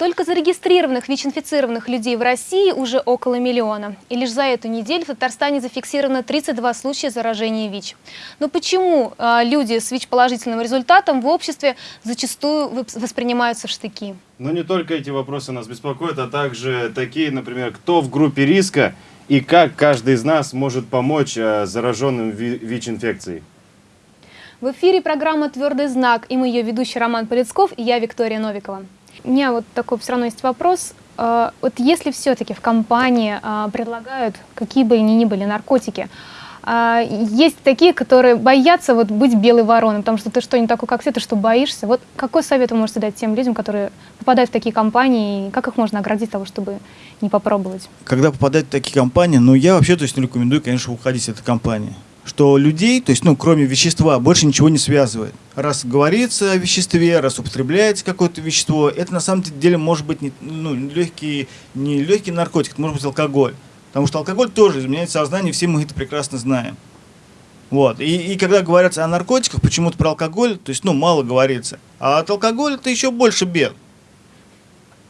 Только зарегистрированных ВИЧ-инфицированных людей в России уже около миллиона. И лишь за эту неделю в Татарстане зафиксировано 32 случая заражения ВИЧ. Но почему э, люди с ВИЧ-положительным результатом в обществе зачастую воспринимаются в штыки? Но не только эти вопросы нас беспокоят, а также такие, например, кто в группе риска и как каждый из нас может помочь э, зараженным ВИЧ-инфекцией. В эфире программа «Твердый знак» и мы ее ведущий Роман Полецков и я Виктория Новикова. У меня вот такой все равно есть вопрос. А, вот если все-таки в компании а, предлагают какие бы они ни были наркотики, а, есть такие, которые боятся вот быть белой вороной, потому что ты что, не такой, как все, ты что, боишься? Вот какой совет вы можете дать тем людям, которые попадают в такие компании, и как их можно оградить того, чтобы не попробовать? Когда попадают в такие компании, ну, я вообще, то есть, не рекомендую, конечно, уходить из этой компании что людей, то есть, ну, кроме вещества, больше ничего не связывает. Раз говорится о веществе, раз употребляется какое-то вещество, это на самом деле может быть не, ну, легкий, не легкий наркотик, это может быть алкоголь. Потому что алкоголь тоже изменяет сознание, все мы это прекрасно знаем. Вот. И, и когда говорится о наркотиках, почему-то про алкоголь, то есть, ну, мало говорится. А от алкоголя это еще больше бед.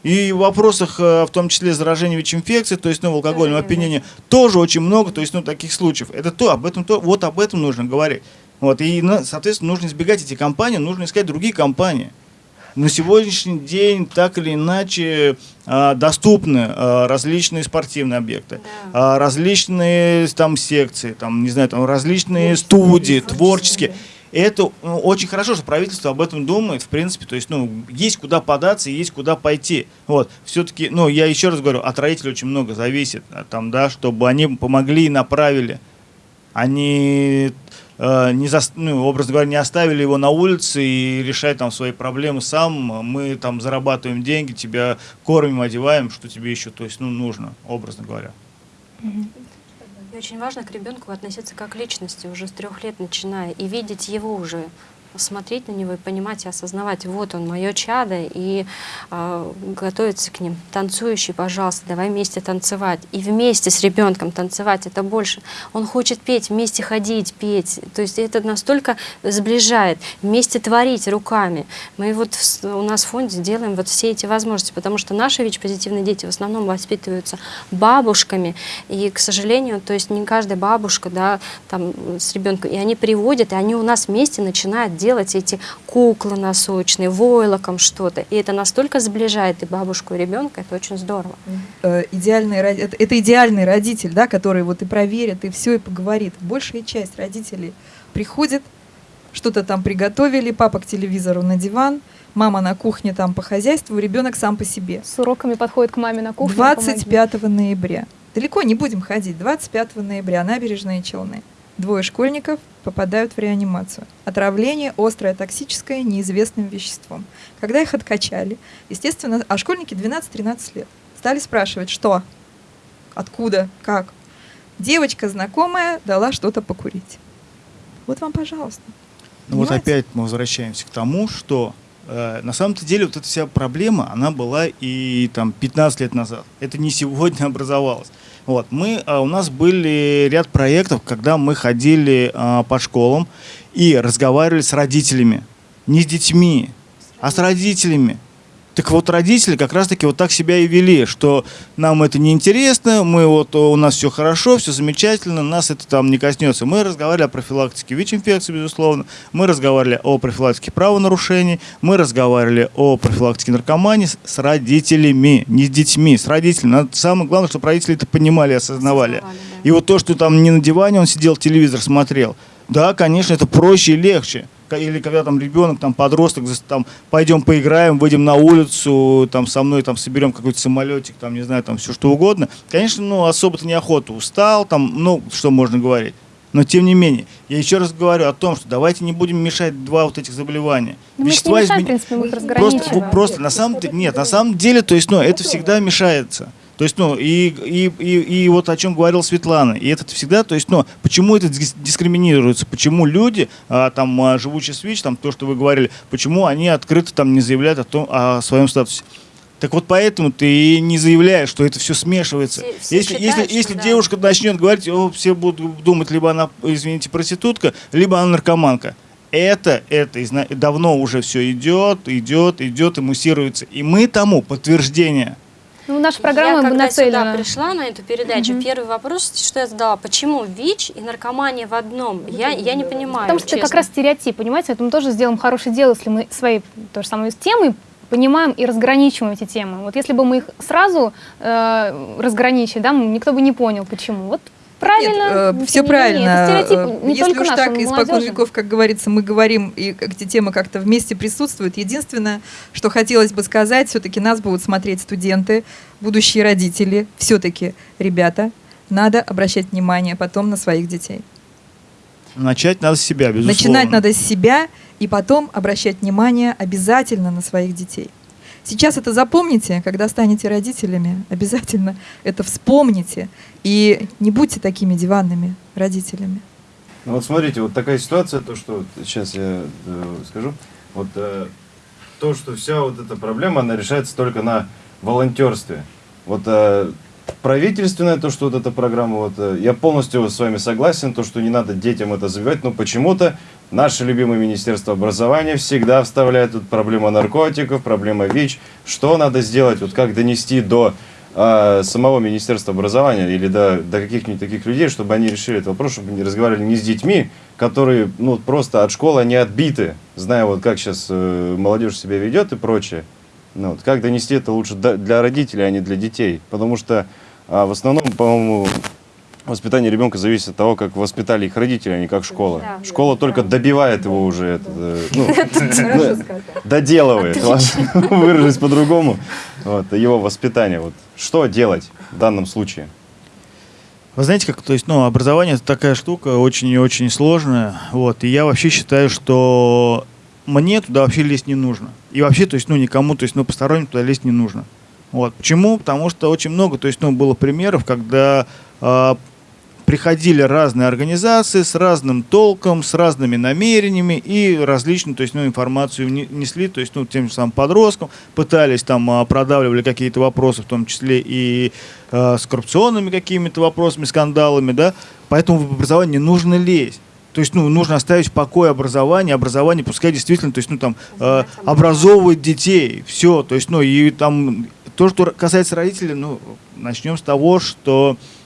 И в вопросах, э, в том числе заражения ВИЧ-инфекцией, то есть ну, в алкогольном опьянении, тоже очень много, то есть ну, таких случаев. Это то, об этом, то, вот об этом нужно говорить. Вот, и, соответственно, нужно избегать эти компании, нужно искать другие компании. На сегодняшний день так или иначе э, доступны э, различные спортивные объекты, да. различные там секции, там, не знаю, там различные творческие, студии, творческие. творческие это ну, очень хорошо, что правительство об этом думает, в принципе, то есть, ну, есть куда податься есть куда пойти. Вот, все-таки, ну, я еще раз говорю, от родителей очень много зависит, а, там, да, чтобы они помогли и направили. Они, не за, ну, образно говоря, не оставили его на улице и решать там свои проблемы сам. Мы там зарабатываем деньги, тебя кормим, одеваем, что тебе еще, то есть, ну, нужно, образно говоря. И очень важно к ребенку относиться как к личности уже с трех лет начиная и видеть его уже смотреть на него и понимать и осознавать, вот он, мое чадо, и э, готовиться к ним. Танцующий, пожалуйста, давай вместе танцевать. И вместе с ребенком танцевать, это больше. Он хочет петь, вместе ходить, петь. То есть это настолько сближает. Вместе творить руками. Мы вот в, у нас в фонде делаем вот все эти возможности, потому что наши ВИЧ-позитивные дети в основном воспитываются бабушками. И, к сожалению, то есть не каждая бабушка, да, там с ребенком, и они приводят, и они у нас вместе начинают делать эти куклы носочные, войлоком что-то. И это настолько сближает и бабушку, и ребенка, это очень здорово. Э, идеальный, это, идеальный родитель, да, который вот и проверит, и все, и поговорит. Большая часть родителей приходит, что-то там приготовили, папа к телевизору на диван, мама на кухне там по хозяйству, ребенок сам по себе. С уроками подходит к маме на кухню. 25 ноября. Далеко не будем ходить. 25 ноября, набережные Челны. Двое школьников попадают в реанимацию. Отравление острое, токсическое, неизвестным веществом. Когда их откачали, естественно, а школьники 12-13 лет, стали спрашивать, что, откуда, как. Девочка знакомая дала что-то покурить. Вот вам, пожалуйста. Ну вот опять мы возвращаемся к тому, что э, на самом-то деле вот эта вся проблема, она была и там 15 лет назад. Это не сегодня образовалось. Вот, мы, а, у нас были ряд проектов, когда мы ходили а, по школам и разговаривали с родителями. Не с детьми, а с родителями. Так вот, родители как раз-таки вот так себя и вели, что нам это не интересно, мы вот, у нас все хорошо, все замечательно, нас это там не коснется. Мы разговаривали о профилактике ВИЧ-инфекции, безусловно, мы разговаривали о профилактике правонарушений, мы разговаривали о профилактике наркомании с, родителями, не с детьми, с родителями. Надо, самое главное, чтобы родители это понимали осознавали. осознавали да. И вот то, что там не на диване он сидел, телевизор смотрел, да, конечно, это проще и легче или когда там ребенок, там подросток, там пойдем поиграем, выйдем на улицу, там со мной там соберем какой-то самолетик, там не знаю, там все что угодно. Конечно, ну особо-то неохота, устал, там, ну что можно говорить. Но тем не менее, я еще раз говорю о том, что давайте не будем мешать два вот этих заболевания. Но Вещества мы не мешаем, измен... в принципе, мы их просто, просто на самом деле, нет, на самом деле, то есть, ну, это всегда мешается. То есть, ну, и, и, и, и вот о чем говорила Светлана, и это всегда, то есть, ну, почему это дискриминируется, почему люди, а, там, а, живущие с ВИЧ, там, то, что вы говорили, почему они открыто там не заявляют о, том, о своем статусе. Так вот поэтому ты и не заявляешь, что это все смешивается. Все- все если считают, если, если да. девушка начнет говорить, о, все будут думать, либо она, извините, проститутка, либо она наркоманка. Это, это давно уже все идет, идет, идет и муссируется. И мы тому подтверждение. Ну, наша программа я когда нацелена. сюда пришла на эту передачу, первый вопрос, что я задала, почему ВИЧ и наркомания в одном? Я, я не понимаю, Потому что это как раз стереотип, понимаете? Поэтому мы тоже сделаем хорошее дело, если мы свои то же самое темы понимаем и разграничиваем эти темы. Вот если бы мы их сразу э, разграничили, да, никто бы не понял, почему. Вот правильно. все тем не менее, правильно. Это стереотип Э, не Если только уж наш, так испокон молодежи. веков, как говорится, мы говорим, и эти темы как-то вместе присутствуют. Единственное, что хотелось бы сказать, все-таки нас будут смотреть студенты, будущие родители. Все-таки, ребята, надо обращать внимание потом на своих детей. Начать надо с себя, безусловно. Начинать надо с себя и потом обращать внимание обязательно на своих детей. Сейчас это запомните, когда станете родителями, обязательно это вспомните и не будьте такими диванными родителями. Ну вот смотрите, вот такая ситуация, то, что сейчас я э, скажу, вот э, то, что вся вот эта проблема, она решается только на волонтерстве. Вот э, правительственное, то, что вот эта программа, вот э, я полностью с вами согласен, то, что не надо детям это забивать, но почему-то наше любимое Министерство образования всегда вставляет тут проблема наркотиков, проблема ВИЧ. Что надо сделать, вот как донести до а, самого Министерства образования или до, до каких-нибудь таких людей, чтобы они решили этот вопрос, чтобы они разговаривали не с детьми, которые ну, просто от школы они отбиты, зная, вот как сейчас э, молодежь себя ведет и прочее. Ну, вот, как донести это лучше для родителей, а не для детей. Потому что а, в основном, по-моему, воспитание ребенка зависит от того, как воспитали их родители, а не как школа. Да. Школа только добивает его уже, это, э, ну, доделывает, выражусь по-другому, вот, его воспитание. Вот. Что делать в данном случае? Вы знаете, как, то есть, ну, образование это такая штука очень и очень сложная, вот, и я вообще считаю, что мне туда вообще лезть не нужно. И вообще, то есть, ну, никому, то есть, ну, посторонним туда лезть не нужно. Вот. Почему? Потому что очень много, то есть, ну, было примеров, когда а, приходили разные организации с разным толком, с разными намерениями и различную, то есть, ну, информацию не- несли, то есть, ну, тем же самым подросткам, пытались там, а, продавливали какие-то вопросы, в том числе и а, с коррупционными какими-то вопросами, скандалами, да, поэтому в образование не нужно лезть. То есть, ну, нужно оставить в покое образование, образование пускай действительно, то есть, ну, там, э, образовывать детей, все, то есть, ну, и там, то, что касается родителей, ну, начнем с того, что э,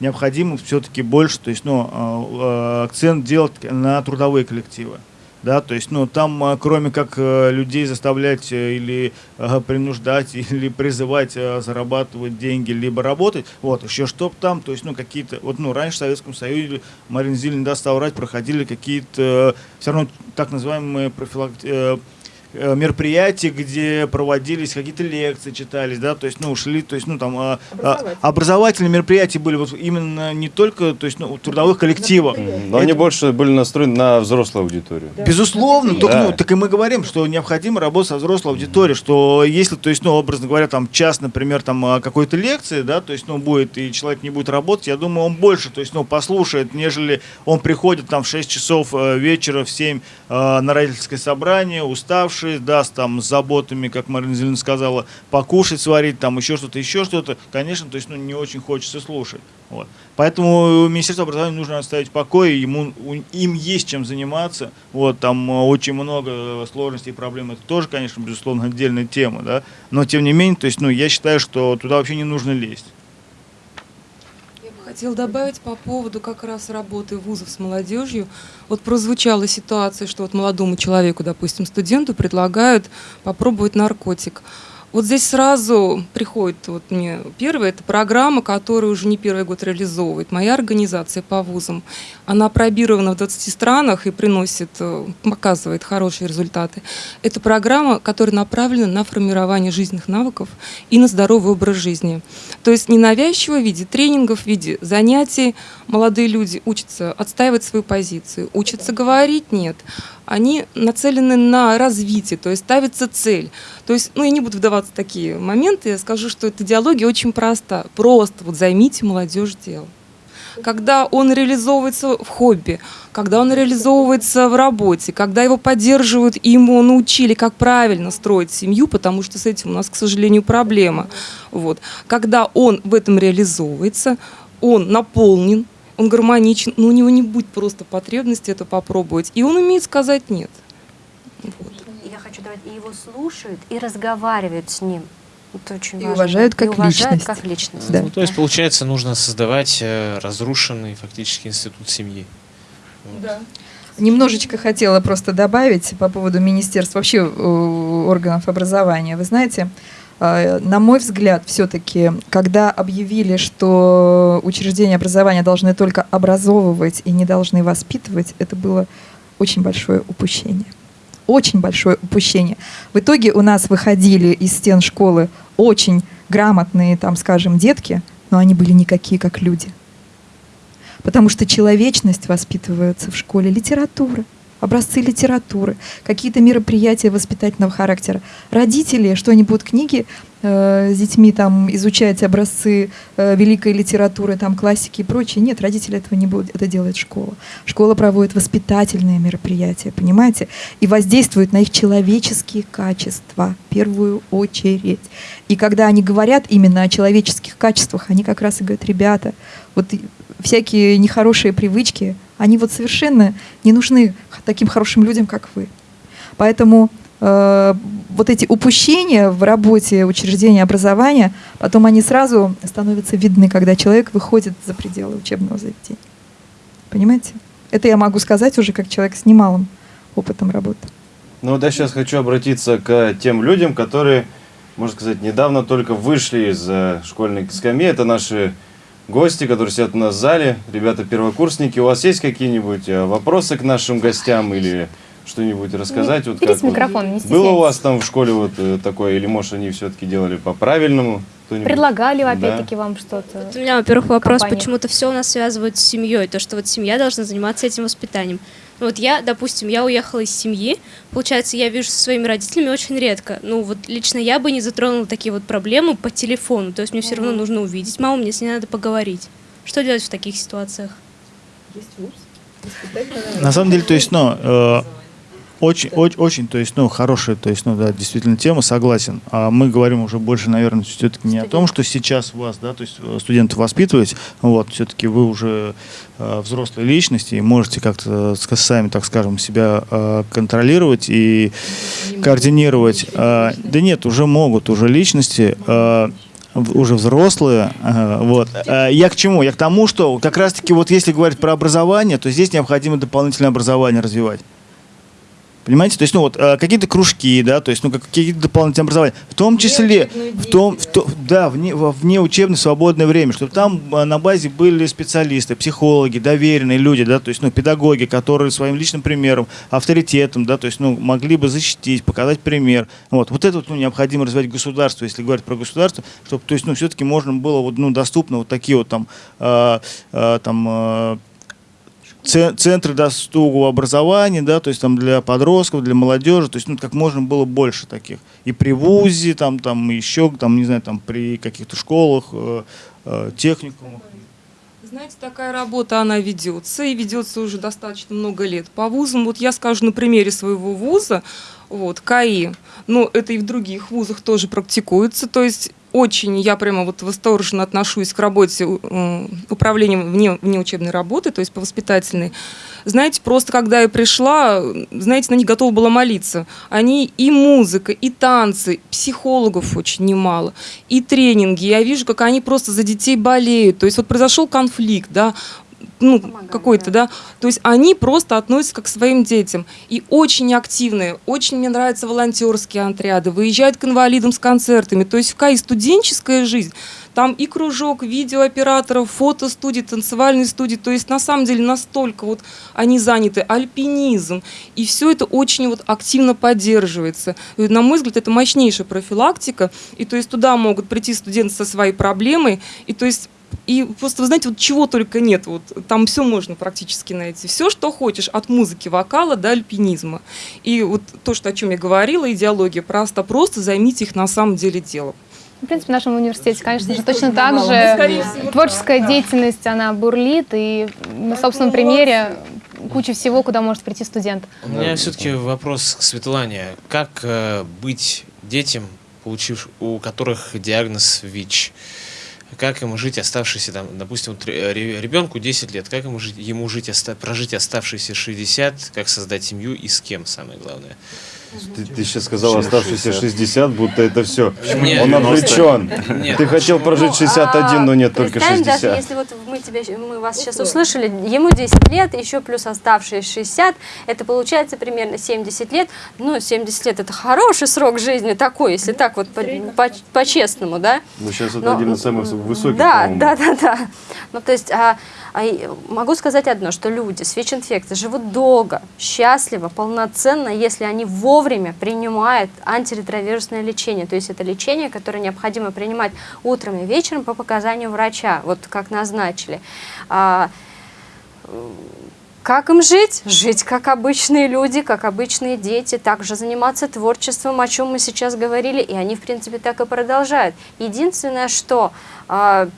необходимо все-таки больше, то есть, ну, э, э, акцент делать на трудовые коллективы. Да, то есть, ну, там, э, кроме как э, людей заставлять э, или э, принуждать, или призывать э, зарабатывать деньги, либо работать, вот, еще чтоб там, то есть, ну, какие-то, вот, ну, раньше в Советском Союзе, Марин Зиль не даст соврать, проходили какие-то, все равно, так называемые профилакти- э, мероприятия, где проводились какие-то лекции, читались, да, то есть, ну, шли, то есть, ну, там, а, а, образовательные мероприятия были вот именно не только, то есть, ну, трудовых коллективах. Но они больше были настроены на взрослую аудиторию. Безусловно, только, Да. ну, так и мы говорим, что необходимо работать со взрослой аудиторией, что если, то есть, ну, образно говоря, там час, например, там а, какой-то лекции, да, то есть, ну, будет, и человек не будет работать, я думаю, он больше, то есть, ну, послушает, нежели он приходит там в 6 часов э, вечера, в 7 э, на родительское собрание, уставший, даст там с заботами, как Марина Зеленина сказала, покушать, сварить, там еще что-то, еще что-то, конечно, то есть, ну, не очень хочется слушать. Вот. Поэтому Министерство образования нужно оставить в покое, ему, им есть чем заниматься. Вот, там э, очень много сложностей и проблем. Это тоже, конечно, безусловно, отдельная тема, да. Но тем не менее, то есть, ну, я считаю, что туда вообще не нужно лезть. Хотела добавить по поводу как раз работы вузов с молодежью. Вот прозвучала ситуация, что вот молодому человеку, допустим, студенту предлагают попробовать наркотик. Вот здесь сразу приходит вот мне первое, это программа, которую уже не первый год реализовывает моя организация по вузам. Она пробирована в 20 странах и приносит, э, показывает хорошие результаты. Это программа, которая направлена на формирование жизненных навыков и на здоровый образ жизни. То есть не навязчиво в виде тренингов, в виде занятий молодые люди учатся отстаивать свою позицию, учатся говорить «нет». Они нацелены на развитие, то есть ставится цель. То есть, ну, я не буду вдаваться в такие моменты, я скажу, что эта идеология очень проста. Просто вот займите молодежь делом. когда он реализовывается в хобби, когда он реализовывается в работе, когда его поддерживают и ему научили, как правильно строить семью, потому что с этим у нас, к сожалению, проблема. Вот. Когда он в этом реализовывается, он наполнен, он гармоничен, но у него не будет просто потребности это попробовать, и он умеет сказать «нет». Вот. Я хочу давать, и его слушают, и разговаривают с ним. Это очень И важно. уважают как и уважают личность. как личность. Да. Ну, то есть, получается, нужно создавать э, разрушенный фактически институт семьи. Вот. Немножечко хотела просто добавить по поводу министерств, вообще э, органов образования. Вы знаете, на мой взгляд, все-таки, когда объявили, что учреждения образования должны только образовывать и не должны воспитывать, это было очень большое упущение. Очень большое упущение. В итоге у нас выходили из стен школы очень грамотные, там, скажем, детки, но они были никакие, как люди. Потому что человечность воспитывается в школе, литература, образцы литературы, какие-то мероприятия воспитательного характера. Родители, что они будут книги э, с детьми там изучать образцы э, великой литературы, там классики и прочее. Нет, родители этого не будут, это делает школа. Школа проводит воспитательные мероприятия, понимаете, и воздействует на их человеческие качества в первую очередь. И когда они говорят именно о человеческих качествах, они как раз и говорят, ребята, вот всякие нехорошие привычки, они вот совершенно не нужны таким хорошим людям, как вы. Поэтому э, вот эти упущения в работе учреждения образования, потом они сразу становятся видны, когда человек выходит за пределы учебного заведения. Понимаете? Это я могу сказать уже как человек с немалым опытом работы. Ну я сейчас хочу обратиться к тем людям, которые, можно сказать, недавно только вышли из э, школьной скамьи. Это наши гости, которые сидят у нас в зале. Ребята первокурсники. У вас есть какие-нибудь э, вопросы к нашим гостям или что-нибудь рассказать? Вот Берите вот микрофон, не Было у вас там в школе вот э, такое, или может они все-таки делали по-правильному? Предлагали, Да. опять-таки, вам что-то? Вот у меня, во-первых, вопрос, почему-то все у нас связывают с семьей, то, что вот семья должна заниматься этим воспитанием. Ну Вот я, допустим, я уехала из семьи, получается, я вижу со своими родителями очень редко. Ну вот лично я бы не затронула такие вот проблемы по телефону, то есть мне все равно нужно увидеть маму, мне с ней надо поговорить. Что делать в таких ситуациях? На самом деле, то есть, ну, э, очень, очень, очень, то есть, ну, хорошая, то есть, ну, да, действительно тема, согласен. А мы говорим уже больше, наверное, все-таки не о том, что сейчас вас, да, то есть э, студентов воспитывать, вот, все-таки вы уже э, взрослые личности и можете как-то э, сами, так скажем, себя э, контролировать и координировать. А, да нет, уже могут, уже личности. э, уже взрослые, э, вот. Э, Я к чему? Я к тому, что как раз-таки вот если говорить про образование, то здесь необходимо дополнительное образование развивать. Понимаете? То есть, ну вот, э, какие-то кружки, да, то есть, ну, как- какие-то дополнительные образования. В том числе, в том, в то- да, вне, вне учебное свободное время, чтобы там э, на базе были специалисты, психологи, доверенные люди, да, то есть, ну, педагоги, которые своим личным примером, авторитетом, да, то есть, ну, могли бы защитить, показать пример. Вот, вот это вот, ну, необходимо развивать государство, если говорить про государство, чтобы, то есть, ну, все-таки можно было, вот, ну, доступно вот такие вот там, э, э, там, э, центры доступного образования, да, то есть там для подростков, для молодежи, то есть ну, как можно было больше таких. И при ВУЗе, там, там еще, там, не знаю, там при каких-то школах, э, э, техникумах. Знаете, такая работа, она ведется, и ведется уже достаточно много лет. По вузам, вот я скажу на примере своего вуза, вот, КАИ, но это и в других вузах тоже практикуется, то есть очень я прямо вот восторженно отношусь к работе э, управления вне, вне учебной работы, то есть по воспитательной. Знаете, просто когда я пришла, знаете, на них готова была молиться. Они и музыка, и танцы, психологов очень немало, и тренинги. Я вижу, как они просто за детей болеют. То есть вот произошел конфликт, да, ну, какой-то, да. То есть они просто относятся как к своим детям. И очень активные, очень мне нравятся волонтерские отряды, выезжают к инвалидам с концертами. То есть в КАИ студенческая жизнь. Там и кружок видеооператоров, фотостудии, танцевальные студии. То есть на самом деле настолько вот они заняты, альпинизм. И все это очень вот активно поддерживается. И, на мой взгляд, это мощнейшая профилактика. И то есть туда могут прийти студенты со своей проблемой. И то есть и просто, вы знаете, вот чего только нет, вот там все можно практически найти. Все, что хочешь, от музыки, вокала до альпинизма. И вот то, что, о чем я говорила, идеология просто, просто займите их на самом деле делом. В принципе, в нашем университете, конечно же, Здесь точно тоже так же Ну, всего, творческая да. деятельность, она бурлит, и на собственном примере куча всего, куда может прийти студент. У меня все-таки вопрос к Светлане. Как э, быть детям, получив, у которых диагноз ВИЧ? Как ему жить оставшиеся, там, допустим, вот ре- ребенку 10 лет, как ему жить, ему жить, оста- прожить оставшиеся 60, как создать семью и с кем, самое главное? Ты, ты сейчас сказал оставшиеся 60? 60, будто это все. Нет, Он 90. обречен. Нет. Ты хотел прожить Ну, 61, но нет, а, только представим, даже 60. если вот мы, тебя, мы вас сейчас услышали, ему 10 лет, еще плюс оставшиеся 60, это получается примерно 70 лет. Ну, 70 лет это хороший срок жизни такой, если так вот по- по- по-честному, да? Ну, сейчас это Но, один из самых высоких, Да, да, да, да. Ну, то есть, а, а, могу сказать одно, что люди с ВИЧ-инфекцией живут долго, счастливо, полноценно, если они вовремя принимают антиретровирусное лечение. То есть это лечение, которое необходимо принимать утром и вечером по показанию врача, вот как назначили. А, как им жить? Жить как обычные люди, как обычные дети, также заниматься творчеством, о чем мы сейчас говорили, и они, в принципе, так и продолжают. Единственное, что а,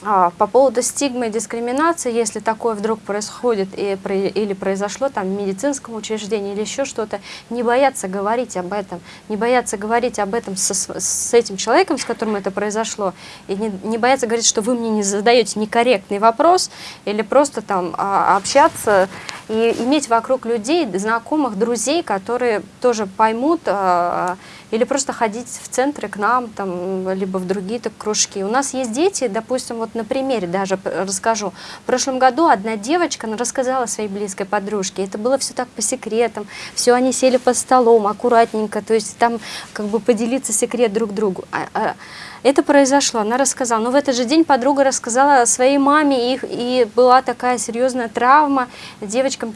по поводу стигмы и дискриминации, если такое вдруг происходит и, или произошло там в медицинском учреждении или еще что-то, не бояться говорить об этом, не бояться говорить об этом со с этим человеком, с которым это произошло, и не, не бояться говорить, что вы мне не задаете некорректный вопрос, или просто там а, общаться и иметь вокруг людей, знакомых, друзей, которые тоже поймут, а, или просто ходить в центры к нам, там, либо в другие так кружки. У нас есть дети, допустим, вот на примере даже расскажу. В прошлом году одна девочка она рассказала своей близкой подружке. Это было все так по секретам. Все они сели под столом аккуратненько, то есть там как бы поделиться секрет друг другу. А- а это произошло, она рассказала. Но в этот же день подруга рассказала своей маме, и, и была такая серьезная травма. Девочкам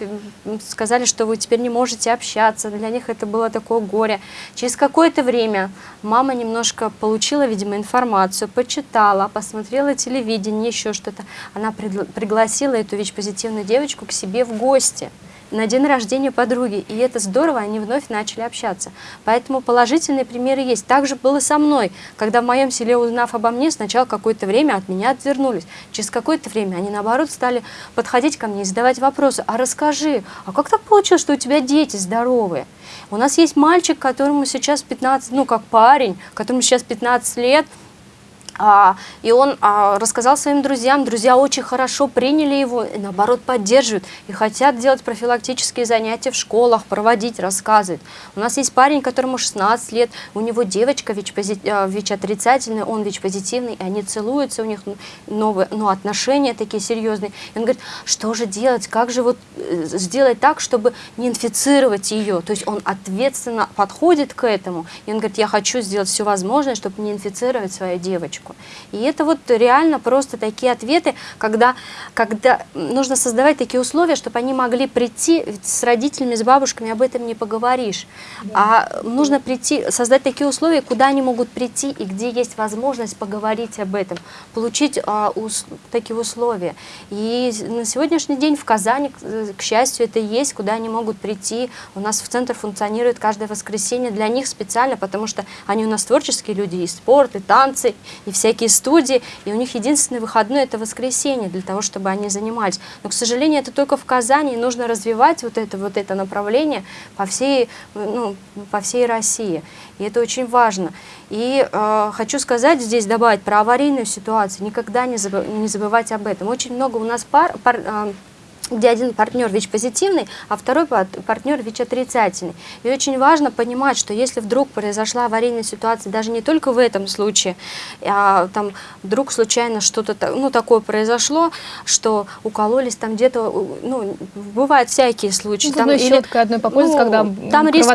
сказали, что вы теперь не можете общаться. Для них это было такое горе. Через какое-то время мама немножко получила, видимо, информацию, почитала, посмотрела телевидение, еще что-то. Она пригласила эту ВИЧ-позитивную девочку к себе в гости на день рождения подруги. И это здорово, они вновь начали общаться. Поэтому положительные примеры есть. Так же было со мной, когда в моем селе, узнав обо мне, сначала какое-то время от меня отвернулись. Через какое-то время они, наоборот, стали подходить ко мне и задавать вопросы. А расскажи, а как так получилось, что у тебя дети здоровые? У нас есть мальчик, которому сейчас 15, ну, как парень, которому сейчас 15 лет, и он а, рассказал своим друзьям, друзья очень хорошо приняли его, и наоборот поддерживают, и хотят делать профилактические занятия в школах, проводить, рассказывать. У нас есть парень, которому 16 лет, у него девочка ВИЧ-пози- а, ВИЧ-отрицательная, он ВИЧ-позитивный, и они целуются, у них новые ну, отношения такие серьезные. И он говорит, что же делать, как же вот э, сделать так, чтобы не инфицировать ее. То есть он ответственно подходит к этому, и он говорит, я хочу сделать все возможное, чтобы не инфицировать свою девочку. И это вот реально просто такие ответы, когда, когда нужно создавать такие условия, чтобы они могли прийти, с родителями, с бабушками об этом не поговоришь, а нужно прийти, создать такие условия, куда они могут прийти и где есть возможность поговорить об этом, получить а, ус- такие условия. И на сегодняшний день в Казани, к, к счастью, это есть, куда они могут прийти. У нас в центр функционирует каждое воскресенье для них специально, потому что они у нас творческие люди, и спорт, и танцы, и всякие студии, и у них единственный выходной это воскресенье для того, чтобы они занимались. Но, к сожалению, это только в Казани, и нужно развивать вот это, вот это направление по всей, ну, по всей России. И это очень важно. И э, хочу сказать здесь, добавить про аварийную ситуацию, никогда не, забы- не забывать об этом. Очень много у нас пар, пар, э, где один партнер ВИЧ-позитивный, а второй пар- партнер ВИЧ-отрицательный. И очень важно понимать, что если вдруг произошла аварийная ситуация, даже не только в этом случае, а там вдруг случайно что-то ну, такое произошло, что укололись там где-то, ну, бывают всякие случаи. Ну, там зубной или- щеткой одной попользоваться, когда м, там риск,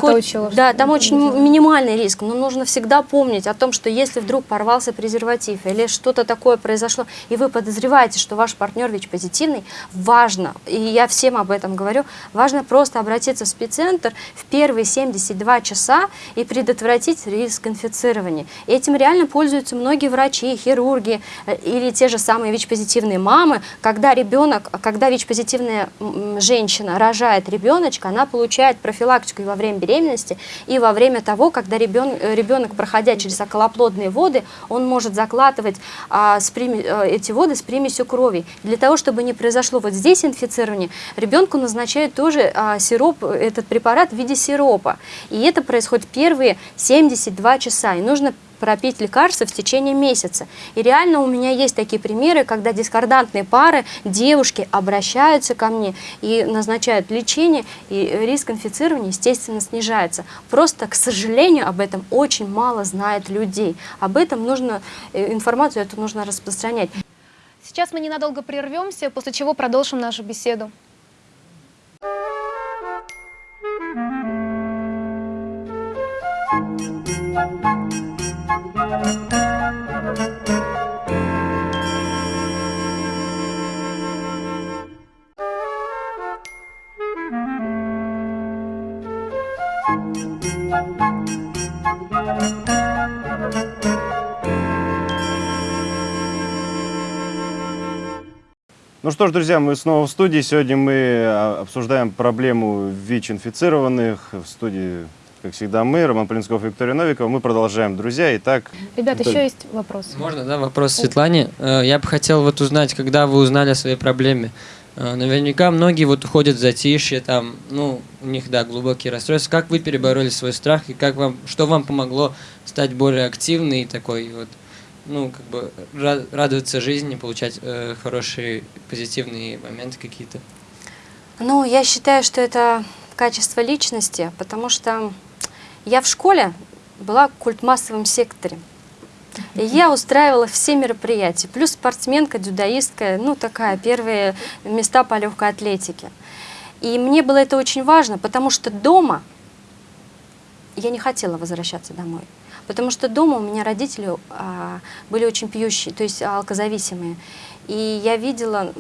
да, там очень минимальный риск, но нужно всегда помнить о том, что если вдруг порвался презерватив или что-то такое произошло, и вы подозреваете, что ваш партнер ВИЧ-позитивный, важно и я всем об этом говорю, важно просто обратиться в спеццентр в первые 72 часа и предотвратить риск инфицирования. Этим реально пользуются многие врачи, хирурги э, или те же самые ВИЧ-позитивные мамы. Когда ребенок, когда ВИЧ-позитивная женщина рожает ребеночка, она получает профилактику и во время беременности, и во время того, когда ребенок, э, ребенок проходя через околоплодные воды, он может закладывать а, с прими, а, эти воды с примесью крови. Для того, чтобы не произошло вот здесь инфицирование, ребенку назначают тоже а, сироп, этот препарат в виде сиропа. И это происходит первые 72 часа. И нужно пропить лекарства в течение месяца. И реально у меня есть такие примеры, когда дискордантные пары, девушки обращаются ко мне и назначают лечение, и риск инфицирования, естественно, снижается. Просто, к сожалению, об этом очень мало знает людей. Об этом нужно, э, информацию эту нужно распространять. Сейчас мы ненадолго прервемся, после чего продолжим нашу беседу. Ну что ж, друзья, мы снова в студии. Сегодня мы а, обсуждаем проблему ВИЧ-инфицированных. В студии, как всегда, мы, Роман Полинсков и Виктория Новикова. Мы продолжаем, друзья. Итак, Ребята, Виталий. еще есть вопрос. Можно, да, вопрос Светлане. Э, Я бы хотел вот узнать, когда вы узнали о своей проблеме. Э, Наверняка многие вот уходят в затишье, там, ну, у них, да, глубокие расстройства. Как вы перебороли свой страх и как вам, что вам помогло стать более активной и такой вот, ну, как бы ра- радоваться жизни, получать э, хорошие позитивные моменты какие-то? Ну, я считаю, что это качество личности, потому что я в школе была в культмассовом секторе. И я устраивала все мероприятия. Плюс спортсменка, дюдаистка, ну такая, первые места по легкой атлетике. И мне было это очень важно, потому что дома я не хотела возвращаться домой. Потому что дома у меня родители а, были очень пьющие, то есть алкозависимые. И я видела,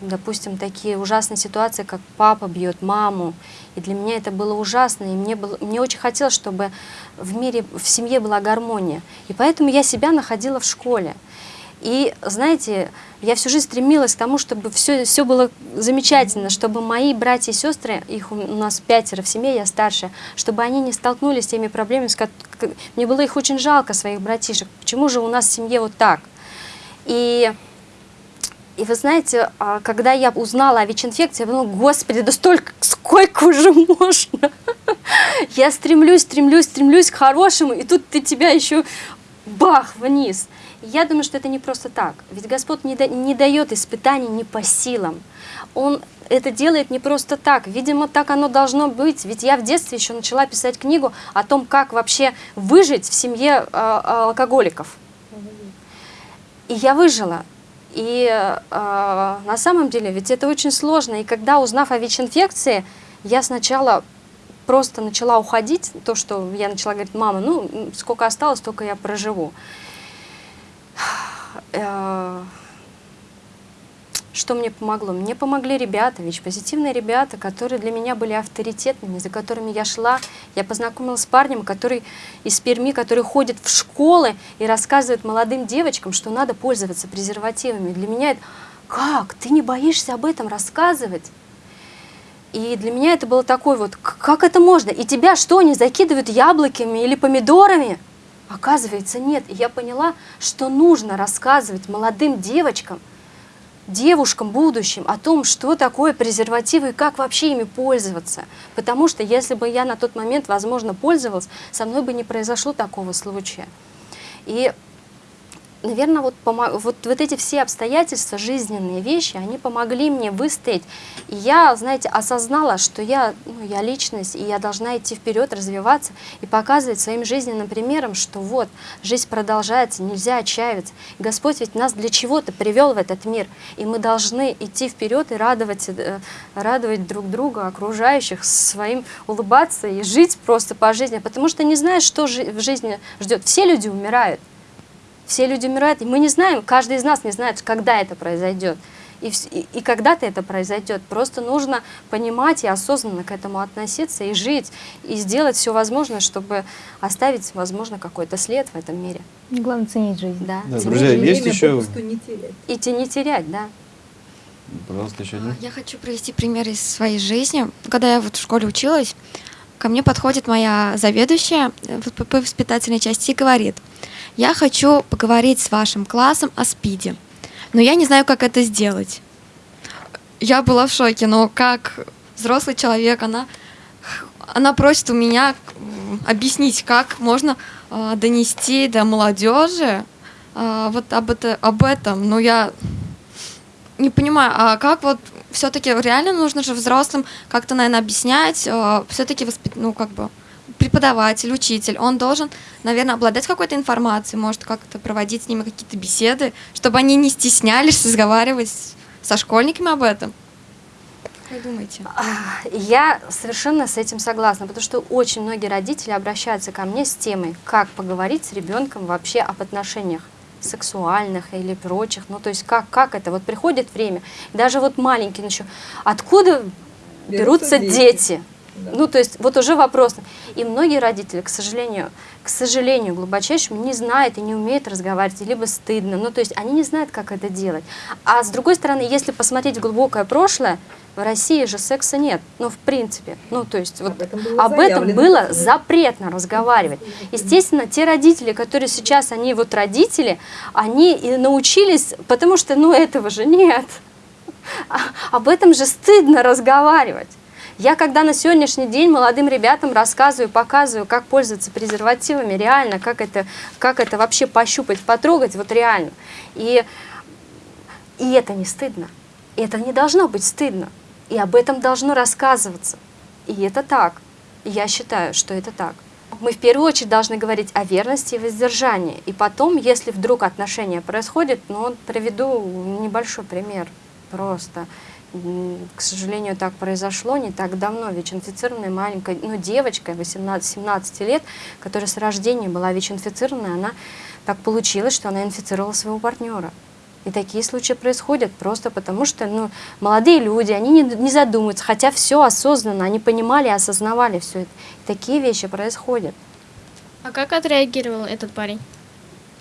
допустим, такие ужасные ситуации, как папа бьет маму. И для меня это было ужасно. И мне, было, мне очень хотелось, чтобы в мире, в семье была гармония. И поэтому я себя находила в школе. И, знаете, я всю жизнь стремилась к тому, чтобы все, все было замечательно, чтобы мои братья и сестры, их у нас пятеро в семье, я старшая, чтобы они не столкнулись с теми проблемами, с ко- к- мне было их очень жалко, своих братишек. Почему же у нас в семье вот так? И, и вы знаете, а, когда я узнала о ВИЧ-инфекции, я подумала, господи, да столько, сколько уже можно? Я стремлюсь, стремлюсь, стремлюсь к хорошему, и тут ты тебя еще бах, вниз. Я думаю, что это не просто так. Ведь Господь не, да- не дает испытаний не по силам. Он это делает не просто так. Видимо, так оно должно быть. Ведь я в детстве еще начала писать книгу о том, как вообще выжить в семье э, алкоголиков. И я выжила. И э, на самом деле ведь это очень сложно. И когда, узнав о ВИЧ-инфекции, я сначала просто начала уходить, то, что я начала говорить, мама, ну, сколько осталось, столько я проживу. Э, Что мне помогло? Мне помогли ребята, ВИЧ-позитивные ребята, которые для меня были авторитетными, за которыми я шла. Я познакомилась с парнем, который из Перми, который ходит в школы и рассказывает молодым девочкам, что надо пользоваться презервативами. Для меня это, как, ты не боишься об этом рассказывать? И для меня это было такой вот, «К- как это можно? И тебя что, они закидывают яблоками или помидорами? Оказывается, нет. И я поняла, что нужно рассказывать молодым девочкам, девушкам будущим о том, что такое презервативы и как вообще ими пользоваться. Потому что если бы я на тот момент, возможно, пользовалась, со мной бы не произошло такого случая. И наверное, вот, вот, вот эти все обстоятельства, жизненные вещи, они помогли мне выстоять. И я, знаете, осознала, что я, ну, я личность, и я должна идти вперед, развиваться и показывать своим жизненным примером, что вот, жизнь продолжается, нельзя отчаиваться. Господь ведь нас для чего-то привел в этот мир, и мы должны идти вперед и радовать, э, радовать друг друга, окружающих, своим улыбаться и жить просто по жизни, потому что не знаешь, что в жизни ждет. Все люди умирают. Все люди умирают, и мы не знаем, каждый из нас не знает, когда это произойдет. И, и, и когда-то это произойдет. Просто нужно понимать и осознанно к этому относиться и жить, и сделать все возможное, чтобы оставить, возможно, какой-то след в этом мире. Главное ценить жизнь. Да. Да, Ценить друзья, жизнь. есть Время еще- попусту не терять. И те не терять, да. Пожалуйста, еще один. Я хочу привести пример из своей жизни. Когда я вот в школе училась, ко мне подходит моя заведующая э, по воспитательной части и говорит, я хочу поговорить с вашим классом о СПИДе, но я не знаю, как это сделать. Я была в шоке, но как взрослый человек, она, она просит у меня объяснить, как можно э, донести до молодежи э, вот об, это, об этом. Но я не понимаю, а как вот все-таки реально нужно же взрослым как-то, наверное, объяснять, все-таки воспит... ну, как бы преподаватель, учитель, он должен, наверное, обладать какой-то информацией, может как-то проводить с ними какие-то беседы, чтобы они не стеснялись разговаривать со школьниками об этом. Как вы думаете? Я совершенно с этим согласна, потому что очень многие родители обращаются ко мне с темой, как поговорить с ребенком вообще об отношениях сексуальных или прочих, ну то есть как, как это, вот приходит время, даже вот маленький еще, откуда берутся, Берутся дети? дети. Да. Ну, то есть, вот уже вопрос. И многие родители, к сожалению, к сожалению, глубочайшему не знают и не умеют разговаривать, либо стыдно. Ну, то есть, они не знают, как это делать. А с другой стороны, если посмотреть в глубокое прошлое, в России же секса нет. Ну, в принципе. Ну, то есть, вот Об этом было об этом было запретно разговаривать. Естественно, те родители, которые сейчас, они вот родители, они и научились, потому что, ну, этого же нет. А- Об этом же стыдно разговаривать. Я когда на сегодняшний день молодым ребятам рассказываю, показываю, как пользоваться презервативами, реально, как это, как это вообще пощупать, потрогать, вот реально. И, и это не стыдно. Это не должно быть стыдно. И об этом должно рассказываться. И это так. Я считаю, что это так. Мы в первую очередь должны говорить о верности и воздержании. И потом, если вдруг отношения происходят, ну, приведу небольшой пример просто. К сожалению, так произошло не так давно. ВИЧ-инфицированная маленькая, ну, девочка 18-17 лет, которая с рождения была ВИЧ-инфицированная, она так получилось, что она инфицировала своего партнера. И такие случаи происходят просто потому, что ну, молодые люди, они не, не задумываются, хотя все осознанно, они понимали и осознавали все это. И такие вещи происходят. А как отреагировал этот парень?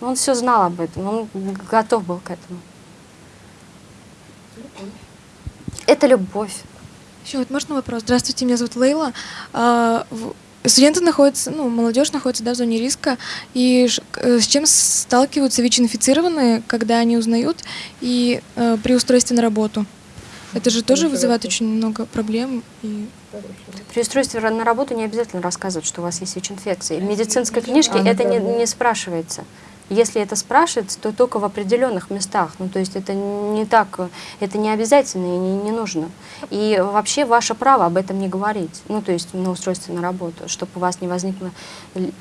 Он все знал об этом, он готов был к этому. Это любовь. Еще вот можно вопрос? Здравствуйте, меня зовут Лейла. А, в- Студенты находятся, ну, молодежь находится да, в зоне риска. И э, с чем сталкиваются ВИЧ-инфицированные, когда они узнают и э, при устройстве на работу? Это же тоже вызывает очень много проблем. И При устройстве на работу не обязательно рассказывать, что у вас есть ВИЧ-инфекция. В медицинской книжке А, это не, не спрашивается. Если это спрашивается, то только в определенных местах. Ну, то есть это не так, это не обязательно и не, не нужно. И вообще ваше право об этом не говорить. Ну, то есть на устройстве на работу, чтобы у вас не возникло ли-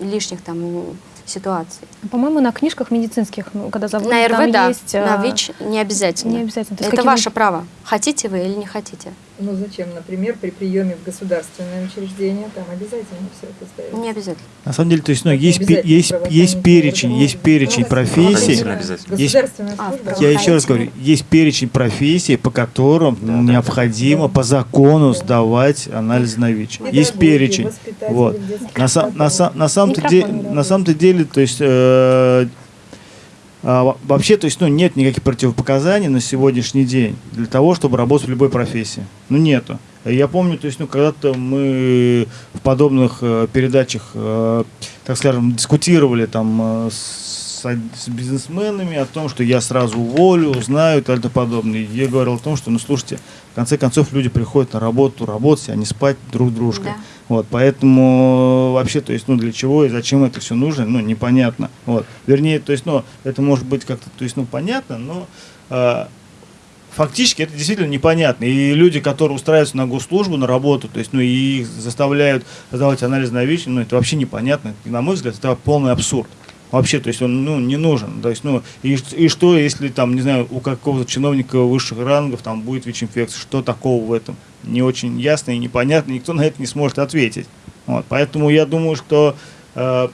лишних там ситуаций. По-моему, на книжках медицинских, ну, когда заводят, На там РВ, да, есть... на э, ВИЧ не обязательно. Не обязательно. Это какими- ваше право. Хотите вы или не хотите? Ну зачем, например, при приеме в государственное учреждение, там обязательно все это сдается. Не обязательно. На самом деле, то есть, ну, есть, есть, есть перечень, есть перечень профессий. Есть- А. Я еще раз говорю, есть перечень профессий, по которым Да, необходимо да. по закону Да. сдавать анализ на ВИЧ. Педагоги, Есть перечень. Вот. На, на, на на самом-то деле, то есть э, а, во- вообще, то есть, ну, нет никаких противопоказаний на сегодняшний день для того, чтобы работать в любой профессии. Ну, нету. Я помню, то есть, ну, когда-то мы в подобных э, передачах, э, так скажем, дискутировали там э, с, с бизнесменами о том, что я сразу уволю, узнаю и так далее подобное. Я говорил о том, что, ну, слушайте, в конце концов люди приходят на работу работать, а не спать друг дружкой. Да. Вот, поэтому вообще, то есть, ну, для чего и зачем это все нужно, ну, непонятно. Вот. Вернее, то есть, ну, это может быть как-то, то есть, ну, понятно, но э, фактически это действительно непонятно. И люди, которые устраиваются на госслужбу, на работу, то есть, ну, и их заставляют сдавать анализ на ВИЧ, ну, это вообще непонятно. И, на мой взгляд, это полный абсурд. Вообще, то есть он ну, не нужен. То есть, ну, и, и что, если там, не знаю, у какого-то чиновника высших рангов там будет ВИЧ-инфекция, что такого в этом? Не очень ясно и непонятно, никто на это не сможет ответить. Вот, поэтому я думаю, что э,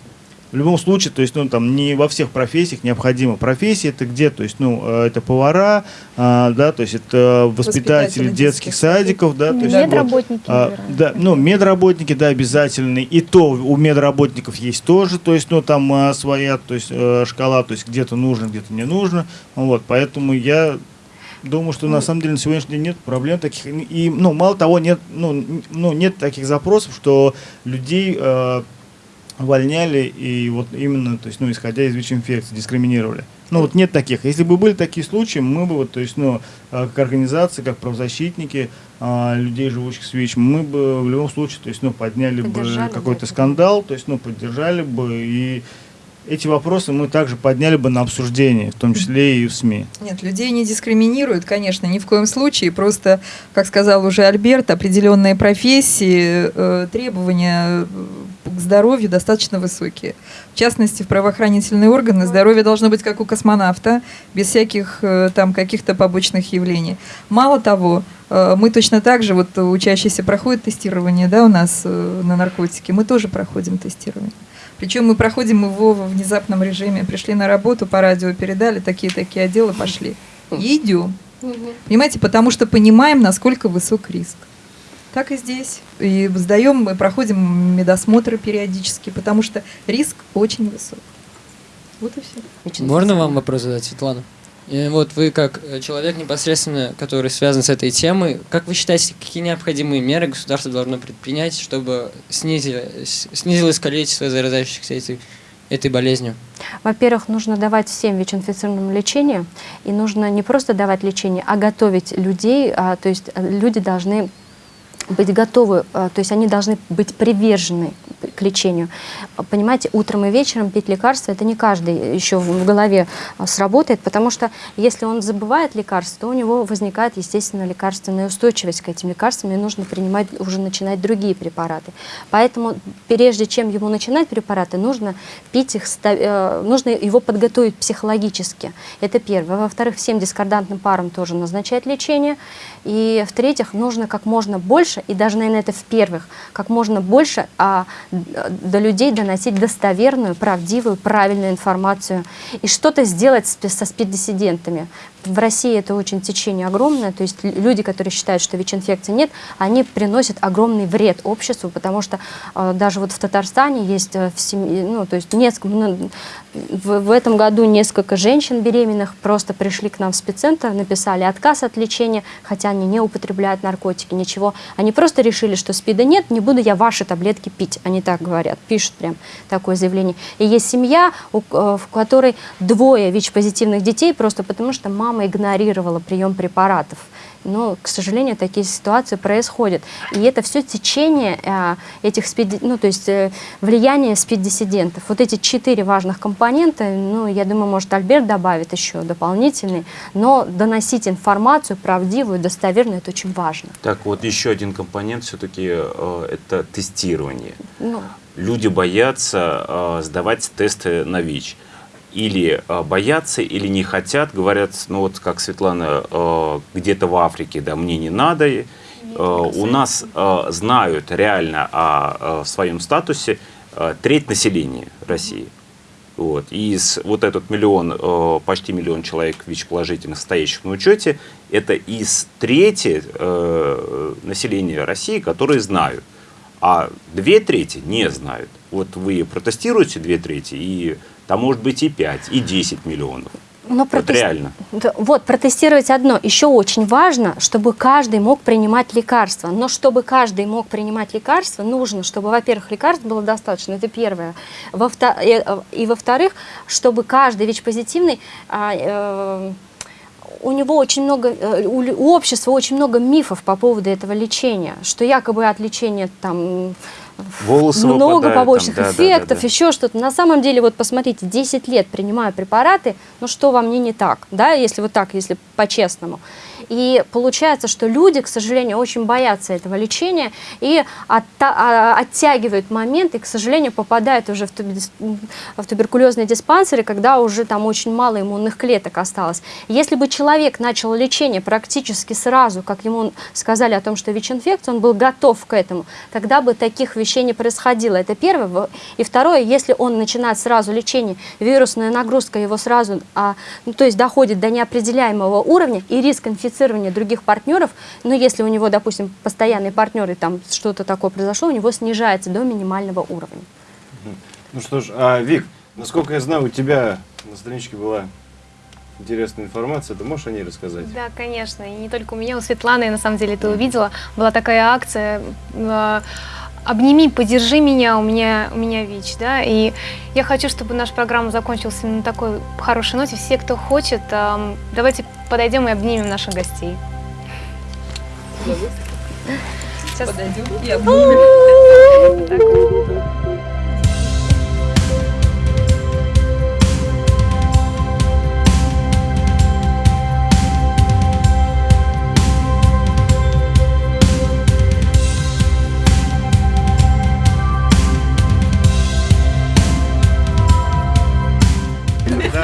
в любом случае, то есть, ну, там, не во всех профессиях необходимо. Профессии это где, то есть, ну, э, это повара, а, да, то есть, это воспитатели Воспитатели детских детских садиков, да, то есть, вот, Медработники, а, наверное. да, ну, медработники, да, обязательные. И то у медработников есть тоже, то есть, ну, там а, своя, то есть, э, шкала, то есть, где-то нужно, где-то не нужно. Вот, поэтому я думаю, что на самом деле на сегодняшний день нет проблем таких. И, ну, мало того, нет, ну, ну, нет таких запросов, что людей э, увольняли и вот именно, то есть, ну, исходя из ВИЧ-инфекции, дискриминировали. Ну, вот нет таких. Если бы были такие случаи, мы бы, вот, то есть, ну, э, как организации, как правозащитники а, людей, живущих с ВИЧ, мы бы в любом случае, то есть, ну, подняли бы Поддержали бы какой-то скандал, то есть, ну, поддержали бы и эти вопросы мы также подняли бы на обсуждение, в том числе и в СМИ. Нет, людей не дискриминируют, конечно, ни в коем случае. Просто, как сказал уже Альберт, определенные профессии, э, требования э, здоровью достаточно высокие. В частности, в правоохранительные органы здоровье должно быть как у космонавта, без всяких э, там каких-то побочных явлений. Мало того, э, мы точно так же, вот учащиеся проходят тестирование да, у нас э, на наркотики, мы тоже проходим тестирование. Причем мы проходим его во внезапном режиме. Пришли на работу, по радио передали, такие-такие отделы пошли. И идем. Понимаете, потому что понимаем, насколько высок риск. Так и здесь. И сдаем, мы проходим медосмотры периодически, потому что риск очень высок. Вот и все. Можно вам вопрос задать, Светлана? И вот вы как э, человек непосредственно, который связан с этой темой, как вы считаете, какие необходимые меры государство должно предпринять, чтобы снизили- с- снизилось количество заразающихся этой, этой болезнью? Во-первых, нужно давать всем ВИЧ-инфицированным лечение, и нужно не просто давать лечение, а готовить людей, а, то есть э, люди должны быть готовы, э, то есть они должны быть привержены к лечению. Понимаете, утром и вечером пить лекарства, это не каждый еще в голове а, сработает, потому что если он забывает лекарства, то у него возникает, естественно, лекарственная устойчивость к этим лекарствам, и нужно принимать, уже начинать другие препараты. Поэтому прежде чем ему начинать препараты, нужно пить их, э, нужно его подготовить психологически. Это первое. Во-вторых, всем дискордантным парам тоже назначать лечение. И в-третьих, нужно как можно больше, и даже, наверное, это в-первых, как можно больше а, д- до людей доносить достоверную, правдивую, правильную информацию. И что-то сделать с со спид-диссидентами. В России это очень течение огромное, то есть лю- люди, которые считают, что ВИЧ-инфекции нет, они приносят огромный вред обществу, потому что э, даже вот в Татарстане есть э, в семье, ну, то есть несколько, ну, в, в этом году несколько женщин беременных просто пришли к нам в спеццентр, написали отказ от лечения, хотя они не употребляют наркотики, ничего. Они просто решили, что СПИДа нет, не буду я ваши таблетки пить. Они так говорят, пишут прям такое заявление. И есть семья, у- э, в которой двое ВИЧ-позитивных детей, просто потому что мама игнорировала прием препаратов. Но, к сожалению, такие ситуации происходят. И это все течение э, этих спид, ну, то есть э, влияние спид-диссидентов. Вот эти четыре важных компонента, ну, я думаю, может, Альберт добавит еще дополнительный, но доносить информацию правдивую, достоверную, это очень важно. Так, вот еще один компонент все-таки это тестирование. Ну, Люди боятся э, сдавать тесты на ВИЧ. Или э, боятся, или не хотят, говорят, ну вот как Светлана, э, где-то в Африке, да, мне не надо. Э, у нас знают реально о, своем статусе треть населения России. Вот. И из вот этот миллион, почти миллион человек ВИЧ-положительных, стоящих на учете, это из трети населения России, которые знают. А две трети не знают. Вот вы протестируете две трети, и там может быть и 5, и 10 миллионов. Но Вот протест- реально. Вот, протестировать одно. Еще очень важно, чтобы каждый мог принимать лекарства. Но чтобы каждый мог принимать лекарства, нужно, чтобы, во-первых, лекарств было достаточно. Это первое. Во-вто- э, э, И, во-вторых, чтобы каждый ВИЧ-позитивный а, э, у него очень много, э, у общества очень много мифов по поводу этого лечения, что якобы от лечения там Волосы много выпадают, там, побочных да, да, да, эффектов, да. еще что-то. На самом деле, вот посмотрите, 10 лет принимаю препараты, ну что во мне не так, да, если вот так, если по-честному. И получается, что люди, к сожалению, очень боятся этого лечения и а, оттягивают момент и, к сожалению, попадают уже в, тубе- в туберкулезные диспансеры, когда уже там очень мало иммунных клеток осталось. Если бы человек начал лечение практически сразу, как ему сказали о том, что ВИЧ-инфекция, он был готов к этому, тогда бы таких вещей не происходило. Это первое. Во- И второе, если он начинает сразу лечение, вирусная нагрузка его сразу, а, ну, то есть доходит до неопределяемого уровня, и риск инфицирования других партнеров, ну, если у него, допустим, постоянные партнеры, там что-то такое произошло, у него снижается до минимального уровня. Ну что ж, а, Вик, насколько я знаю, у тебя на страничке была интересная информация, ты можешь о ней рассказать? Да, конечно. И не только у меня, у Светланы, на самом деле, ты увидела, была такая акция э, «Обними, поддержи меня, у меня, у меня ВИЧ», да, и я хочу, чтобы наша программа закончилась на такой хорошей ноте. Все, кто хочет, давайте подойдем и обнимем наших гостей. Сейчас. Подойдем и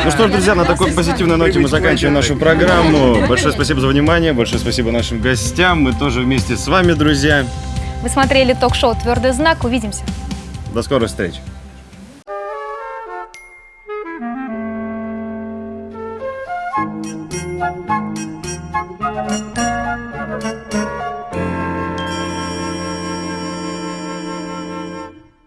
Ну что ж, друзья, на такой позитивной ноте мы заканчиваем нашу программу. Большое спасибо за внимание, большое спасибо нашим гостям. Мы тоже вместе с вами, друзья. Вы смотрели ток-шоу «Твердый знак». Увидимся. До скорых встреч.